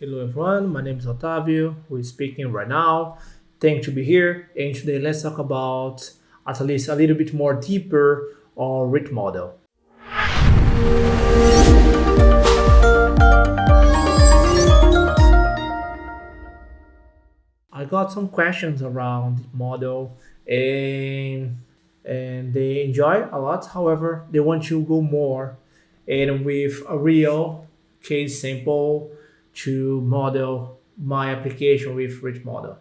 Hello everyone, my name is Otavio, who is speaking right now. Thanks to be here, and today let's talk about at least a little bit more deeper on rich model. I got some questions around model and and they enjoy a lot. However, they want to go more and with a real case sample to model my application with rich model.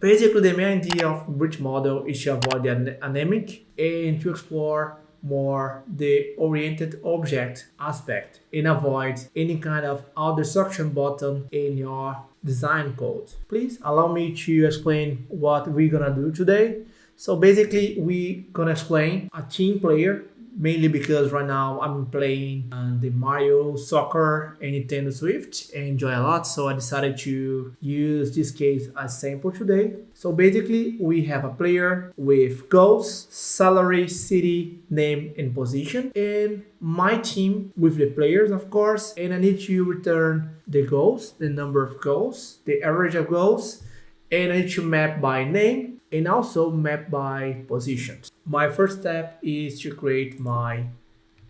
Basically, the main idea of rich model is to avoid the anemic and to explore more the oriented object aspect and avoid any kind of auto destruction button in your design code. Please allow me to explain what we're gonna do today. So basically, we're gonna explain a team player mainly because right now I'm playing uh, the Mario Soccer and Nintendo Switch and enjoy a lot so I decided to use this case as sample today. So basically we have a player with goals, salary, city, name and position and my team with the players of course and I need to return the goals, the number of goals, the average of goals and I need to map by name and also map by positions. My first step is to create my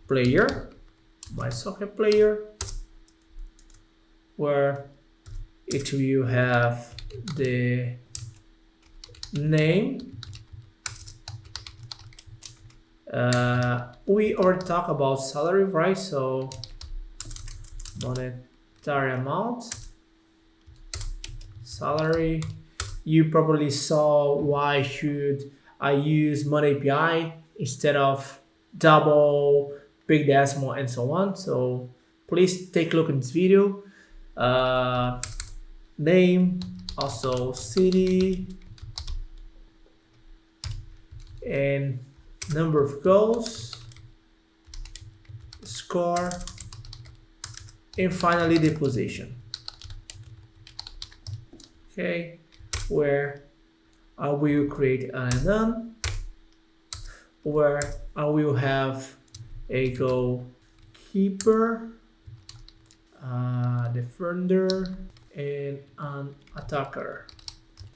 player, my soccer player, where it will have the name. Uh, we already talked about salary, right? So monetary amount, salary, you probably saw why should I use Money API instead of double, big decimal, and so on. So please take a look in this video. Uh, name, also city, and number of goals, score, and finally the position. Okay where I will create an enum where I will have a goalkeeper, uh, defender, and an attacker.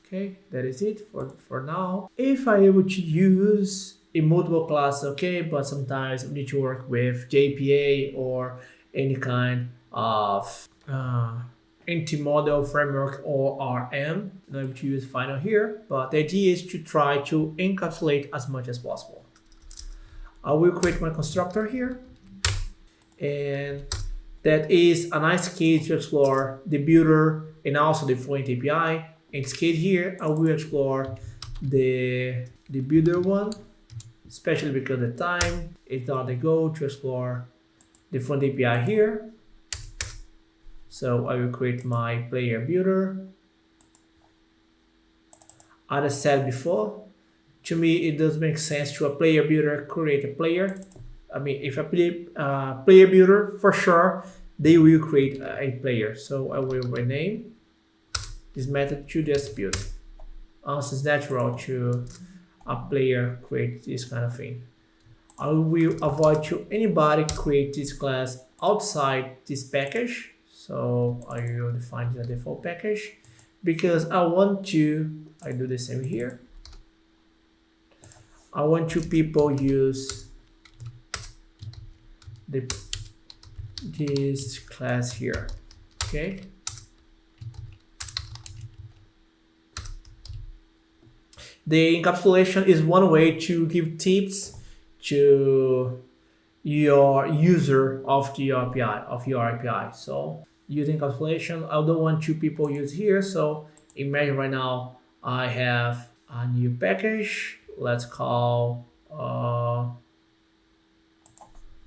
Okay, that is it for, for now. If I to use a multiple class, okay, but sometimes we need to work with JPA or any kind of uh, Multi-model framework or ORM. I'm going to use final here, but the idea is to try to encapsulate as much as possible. I will create my constructor here, and that is a nice case to explore the builder and also the Fluent API. In this case here, I will explore the, the builder one, especially because the time is not the goal to explore the Fluent API here. So I will create my player builder. As I said before, to me it does make sense to a player builder create a player. I mean, if I play uh, player builder, for sure, they will create a player. So I will rename this method to just build. Also, it's natural to a player create this kind of thing. I will avoid to anybody create this class outside this package so I will define the default package because I want to, I do the same here. I want to people use the this class here. Okay. The encapsulation is one way to give tips to your user of the API of your API. So using calculation. I don't want two people use here. So imagine right now I have a new package. Let's call uh,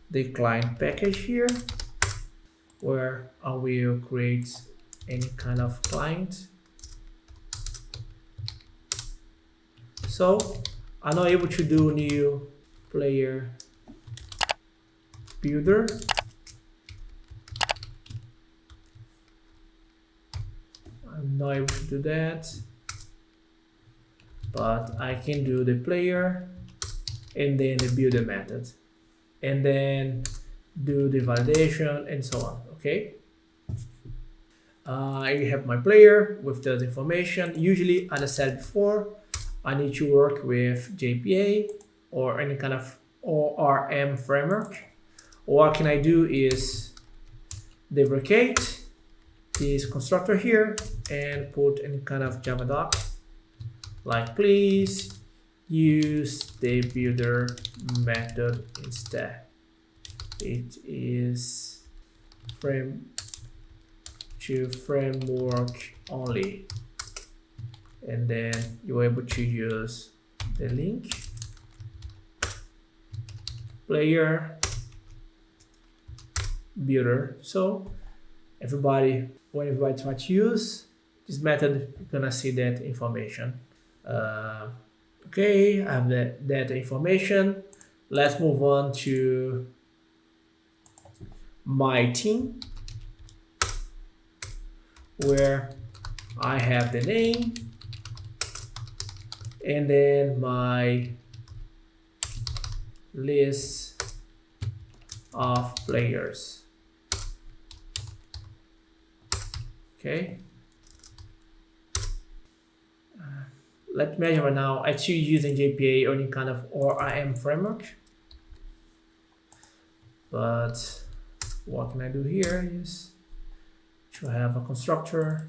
the client package here where I will create any kind of client. So I'm not able to do new player builder not able to do that but I can do the player and then the builder method and then do the validation and so on okay uh, I have my player with the information. Usually, as I said before, I need to work with JPA or any kind of ORM framework. What can I do is deprecate this constructor here and put any kind of Java doc like please use the builder method instead. It is frame to framework only. And then you're able to use the link player builder. So everybody when everybody try to use this method you're gonna see that information. Uh, okay I have that, that information. Let's move on to my team where I have the name and then my list of players okay. Uh, let's measure now. I using JPA or any kind of ORM framework. But what can I do here is to have a constructor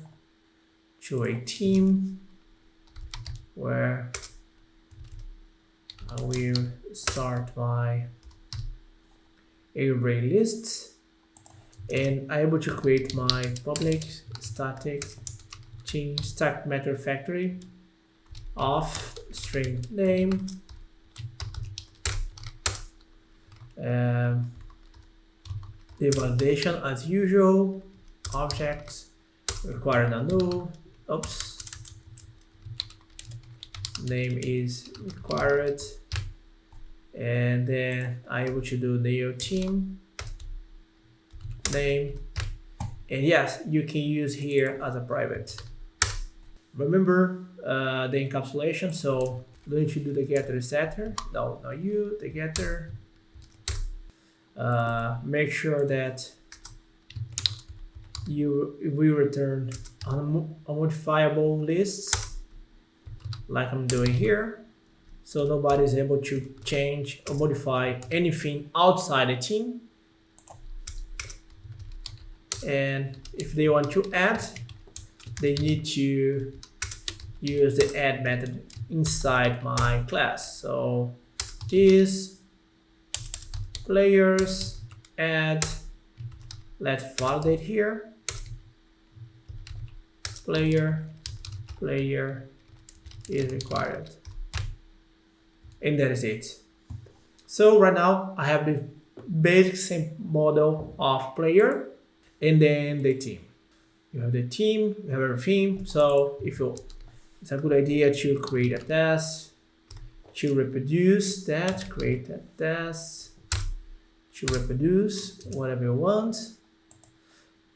to a team where I will start my array list and I'm able to create my public static change stack matter factory of string name. Um, the validation as usual objects require a null oops name is required. And then I able to do neo team name. And yes you can use here as a private. Remember uh, the encapsulation so don't you do the getter setter? No not you the getter. Uh, make sure that you we return unmodifiable lists like I'm doing here. So nobody is able to change or modify anything outside the team and if they want to add they need to use the add method inside my class. So this players add let's validate here. Player player is required. And that is it. So right now i have the basic same model of player and then the team. You have the team you have everything. So if you it's a good idea to create a test to reproduce that create that test to reproduce whatever you want.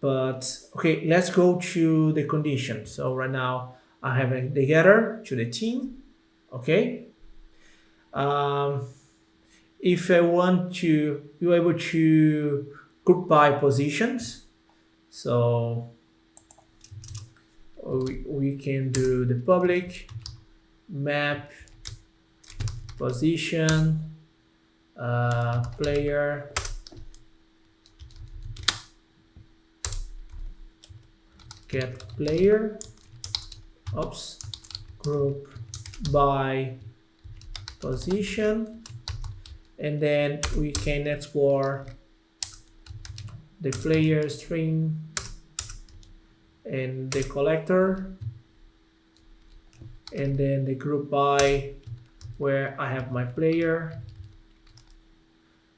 But okay let's go to the condition. So right now i have a getter to the team okay? Um, if i want to you're able to group by positions so we, we can do the public map position uh, player. Get player. Oops. Group by position. And then we can explore the player stream and the collector and then the group by where I have my player.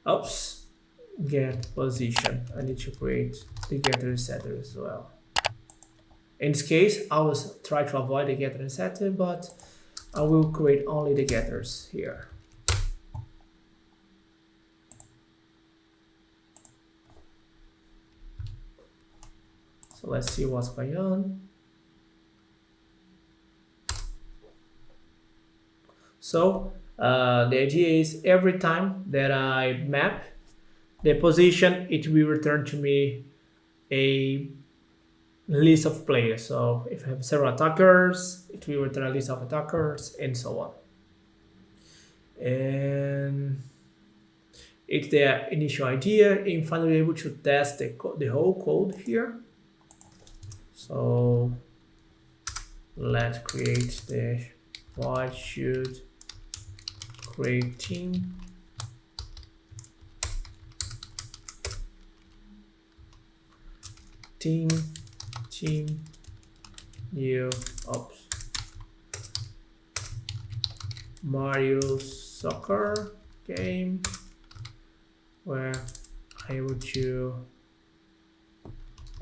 Oops get position. I need to create the getter and setter as well. In this case, I will try to avoid the getter and setter, but I will create only the getters here. Let's see what's going on. So uh, the idea is every time that I map the position, it will return to me a list of players. So if I have several attackers, it will return a list of attackers and so on. And it's the initial idea and finally able to test the, the whole code here. So let's create the void should create team. Team team new ops. Mario soccer game where I would to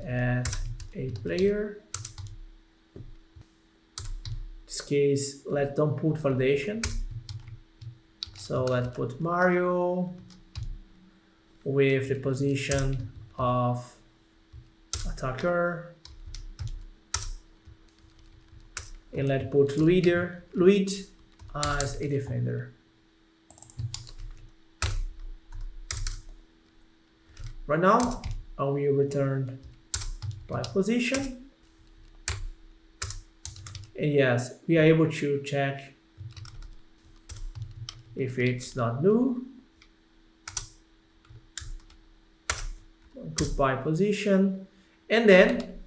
add a player. In this case let's don't put validation so let's put Mario with the position of attacker. And let's put leader lead as a defender. Right now I will return by position. And yes we are able to check if it's not new. Goodbye position. And then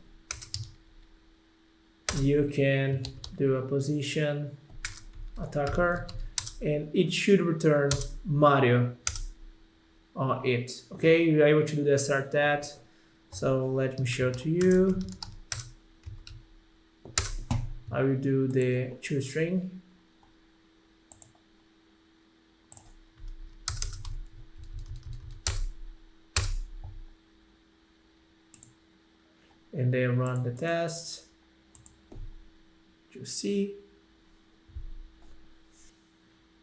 you can do a position attacker and it should return Mario on it. Okay you're able to do the start that so let me show to you. I will do the toString and then run the test. To see.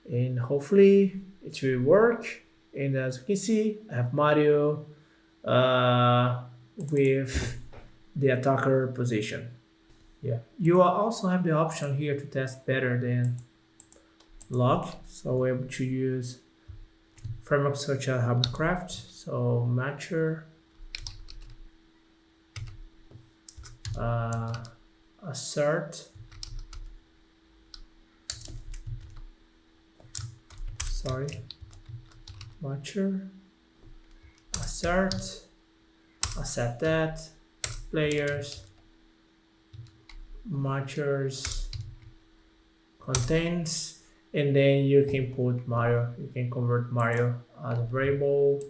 And hopefully it will work. And as you can see I have Mario uh, with the attacker position. Yeah. You also have the option here to test better than log. So we're able to use frameworks such as Hamcrest so matcher uh, assert. Sorry. Watcher assert set that. Players matchers contains and then you can put Mario. You can convert Mario as a variable.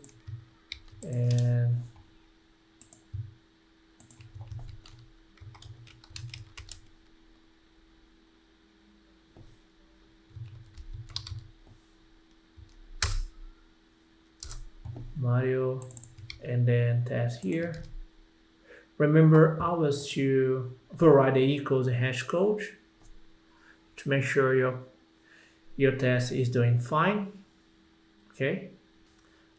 And Mario and then test here. Remember always to override the equals hash code to make sure your your test is doing fine. Okay.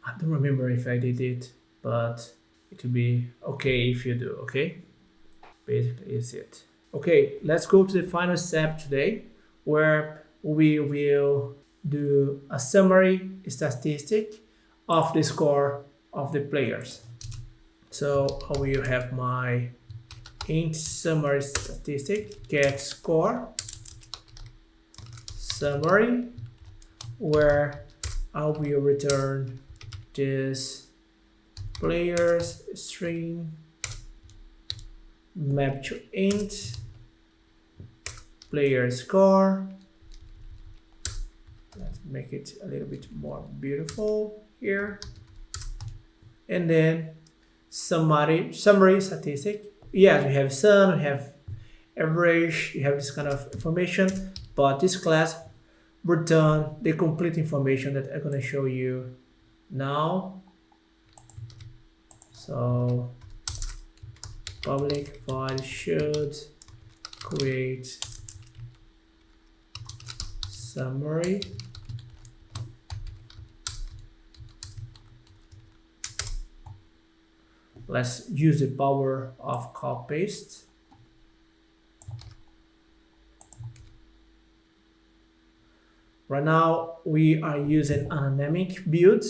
I don't remember if I did it, but it will be okay if you do, okay? Basically is it. Okay, let's go to the final step today where we will do a summary statistic of the score of the players. So I will have my int summary statistic get score summary where I will return this players stream map to int player score let's make it a little bit more beautiful here and then summary summary statistic. Yeah we have sun we have average you have this kind of information. But this class return the complete information that i'm going to show you now. So public void should create summary let's use the power of copy paste right now we are using an anemic build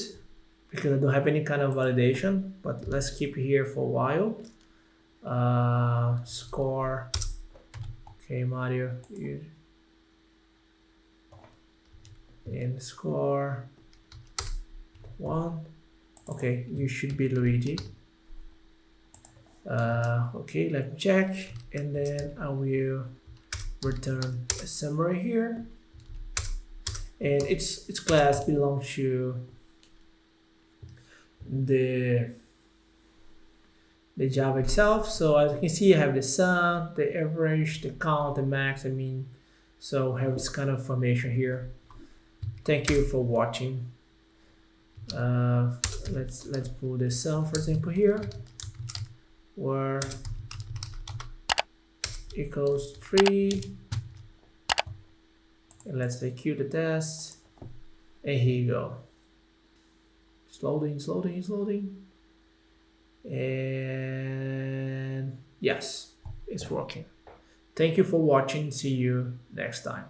because I don't have any kind of validation but let's keep here for a while. Uh, score. Okay Mario and score. One. Okay you should be Luigi uh, okay let me check and then I will return a summary here and its its class belongs to the the Java itself. So as you can see, I have the sum, the average, the count, the max, I mean, so I have this kind of information here. Thank you for watching. Uh, let's let's pull the sum, for example, here, where equals three. And let's execute the test. And here you go. It's loading, it's loading, it's loading. And yes, it's working. Thank you for watching. See you next time.